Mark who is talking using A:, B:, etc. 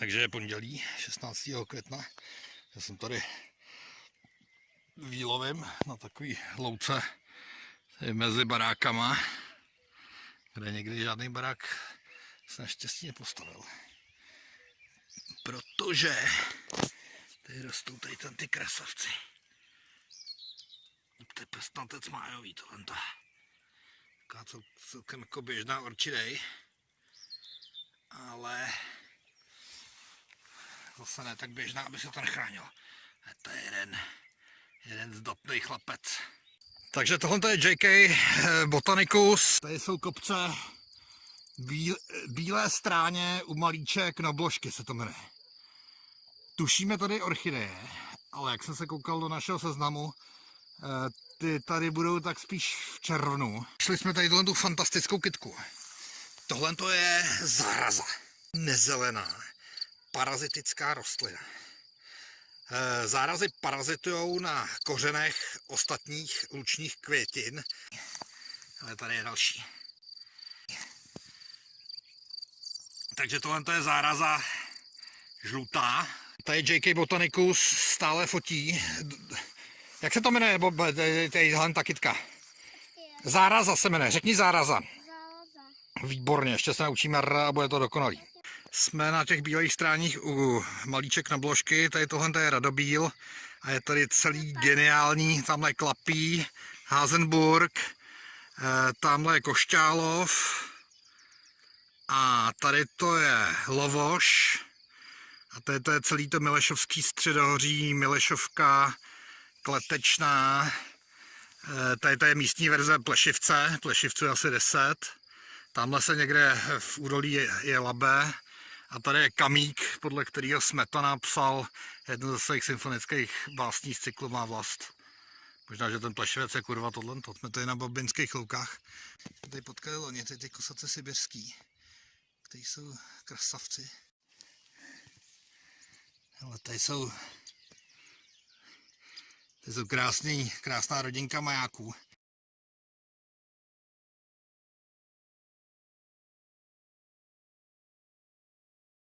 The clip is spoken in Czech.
A: Takže je pondělí 16. května. Já jsem tady výlovím na takový louce mezi barákama, kde někdy žádný barák se naštěstí nepostavil. Protože tady rostou tady tam ty krasavci. To je pestnatec májový tohle. Taková cel, celkem jako běžná orchidej. Ale zase ne tak běžná, aby se to nechránilo. A to je jeden, jeden zdatný chlapec. Takže tohle je JK eh, Botanicus. Tady jsou kopce bíl, bílé stráně u malíček nobložky se to jmenuje. Tušíme tady orchideje, ale jak jsem se koukal do našeho seznamu, eh, ty tady budou tak spíš v červnu. Šli jsme tady tohle tu fantastickou kitku. Tohle to je zaraza. Nezelená, parazitická rostlina. Eh, Zárazy parazitují na kořenech ostatních lučních květin. Ale tady je další. Takže tohle to je záraza žlutá. Tady JK Botanicus stále fotí. Jak se to jmenuje, Bob, tadyhle ta kytka? Záraza se jmenuje, řekni záraza. Výborně, ještě se naučíme R a bude to dokonalý. Jsme na těch bílých stráních u malíček na bložky, tady tohle je Radobíl a je tady celý geniální, tamhle Klapí, Hazenburg, eh, tamhle je Košťálov a tady to je Lovoš a tady to je celý to Milešovský středohoří, Milešovka, Kletečná, Eh, Tady to je místní verze Plešivce, Plešivců je asi 10. Tamhle se někde v údolí je, je Labe. A tady je Kamík, podle kterého Smetana psal jednu ze svých symfonických básní z cyklu Má vlast. Možná, že ten Plešivec je kurva tohle, to jsme tady na Babinských loukách. Tady potkali loni, ty, ty kosace sibirský, kteří jsou krasavci. Ale tady jsou to jsou krásný, krásná rodinka majáků.